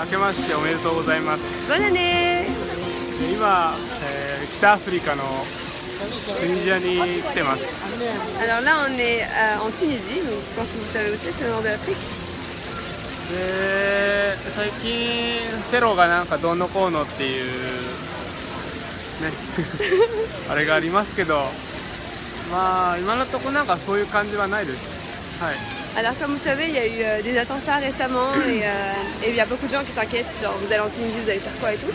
ー、明けましておめでとうございます。Bonne année 今、えー、北アフリカのチュニジアに来てます。Alors là on est euh, en Tunisie, donc je pense que vous savez aussi c'est le nord de l'Afrique. で最近テロがなんかどうのこうのっていうね あれがありますけどまあ今のとこなんかそういう感じはないですはい Alors comme vous savez, il y a eu euh, des attentats récemment et, euh, et il y a beaucoup de gens qui s'inquiètent, genre vous allez en Tunisie, vous allez faire quoi et tout.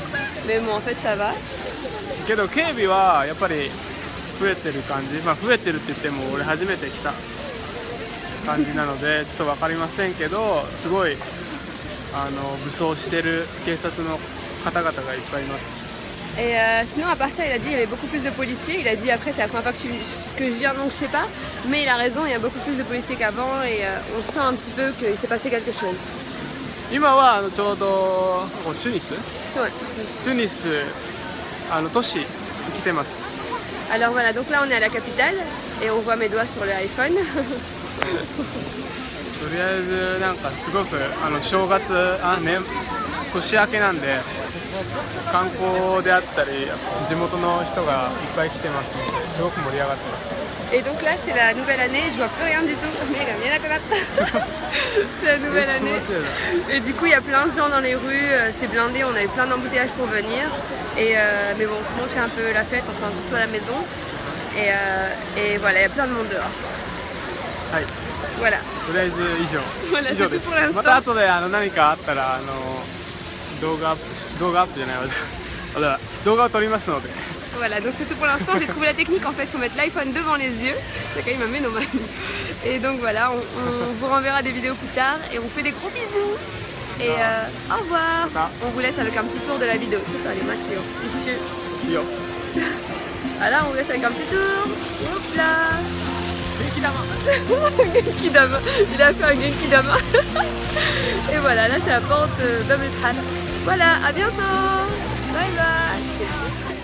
Mais bon en fait ça va. けど警備はやっぱり増えてる感じまあ増えてるって言っても俺初めて来た感じなのでちょっと分かりませんけどすごいあの武装してる警察の方々がいっぱいいます Et euh, sinon à part ça, il a dit qu'il y avait beaucoup plus de policiers. Il a dit après c'est la première fois que je, que je viens donc je sais pas. Mais il a raison, il y a beaucoup plus de policiers qu'avant et euh, on sent un petit peu qu'il s'est passé quelque chose. 今はあのちょうどここチュニス Ouais. チュニスあの都市に来てます Alors voilà, donc là on est à la capitale et on voit mes doigts sur le iPhone. とりあえずなんかすごくあの正月あね 年明けなんで観光であったり地元の人がいっぱい来てますのですごく盛り上がってます Et donc là c'est la nouvelle année, je vois plus rien du tout. Mais il y a rien à C'est la nouvelle année. Et du coup il y a plein de gens dans les rues, euh, c'est blindé, on a eu plein d'embouteillages pour venir. Et euh, mais bon, tout le monde fait un peu la fête, enfin surtout à la maison. Et, euh, et voilà, il y a plein de monde dehors. はい Voilà. とりあえず以上 Voilà, 以上で c'est tout す pour l'instant. また後であの何かあったらあの 動画アップし動画アップじゃないわあだ動画を撮りますので Voilà, donc c'est tout pour l'instant. J'ai trouvé la technique en fait, il faut mettre l'iPhone devant les yeux. C'est quand même un ménomane. Et donc voilà, on, on vous renverra des vidéos plus tard et on vous fait des gros bisous. Et euh, au revoir. Ça. On vous laisse avec un petit tour de la vidéo. C'est ça les maquillots. Fichu. いいよ Voilà, on vous laisse avec un petit tour. Hop là. Il a fait un Genkidama. Et voilà, là c'est la porte euh, d'Ametran. Voilà, à bientôt. Bye bye.